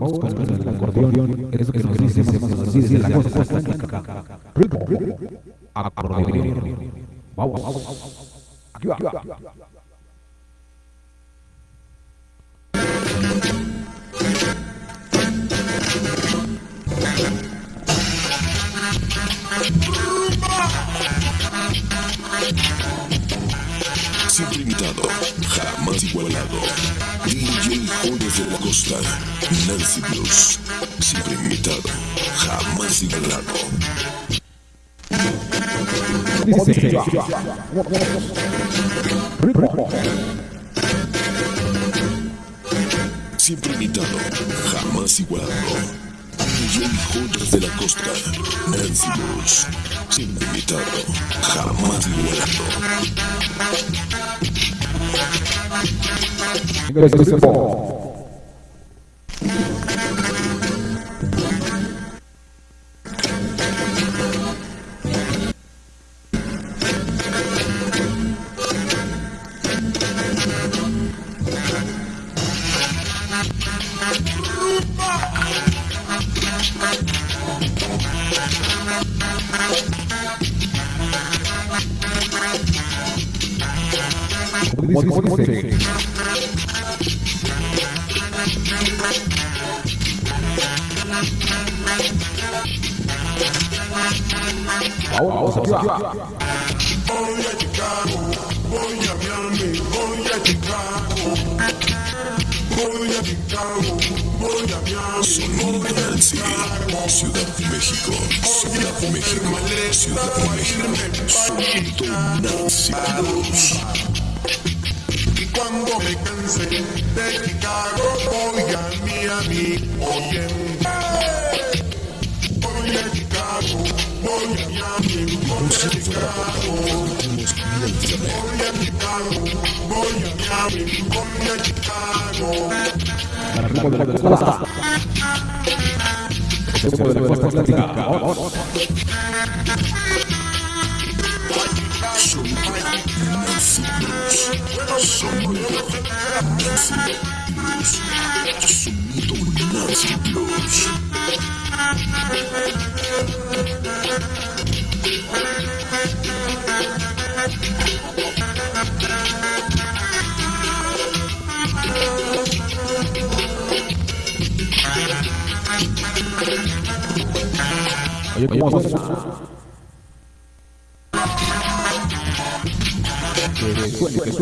Vamos con el acordeón, eso que nos dice más o menos así desde la costa atlántica. Ritmo, acordeón. Vamos, aquí va. Siempre imitado, jamás igualado. DJ Jones de la Costa, Nancy Blues. Siempre imitado, jamás igualado. Siempre imitado, jamás igualado. DJ Jones de la Costa, Nancy Blues. Siempre imitado, jamás igualado. 我，我，我，我。Nancy, Ciudad de México, Ciudad de México, Ciudad de México. Blues. Y cuando me canse de Chicago, voy a Miami. Oye, voy a Chicago, voy a Miami, voy a Chicago. Voy a Chicago, voy a Miami, voy a Chicago. Ritmo de atlántica. Vamos. Sonido Nancy Blues. Oye, ¿cómo suena? Que suene, que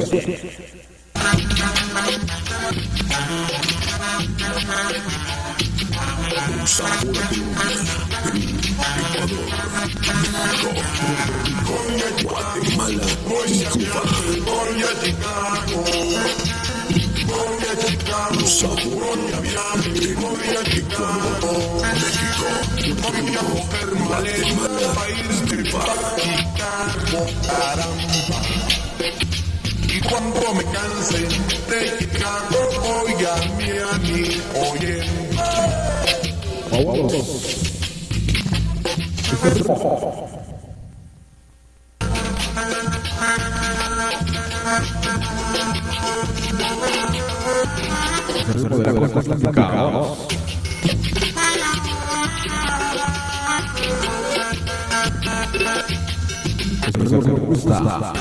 Guatemala y Cuba. Voy a Chicago, voy a Chicago. Y cuando me canse de Chicago, voy a Miami, oye. Vamos. Ese Gustavo.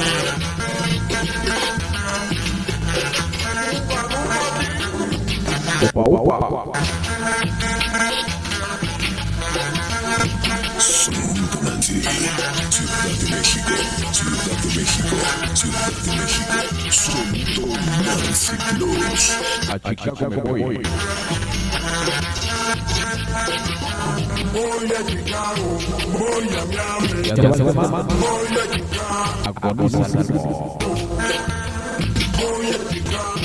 Opa, opa, opa. Sonido Ciudad de México, Ciudad de México, Ciudad de México. Sonido Nancy Blues. A Chicago me voy. Voy a Chicago, voy a Miami, Ya te vas a voy a Chicago, Agoniza el ritmo. voy a Chicago.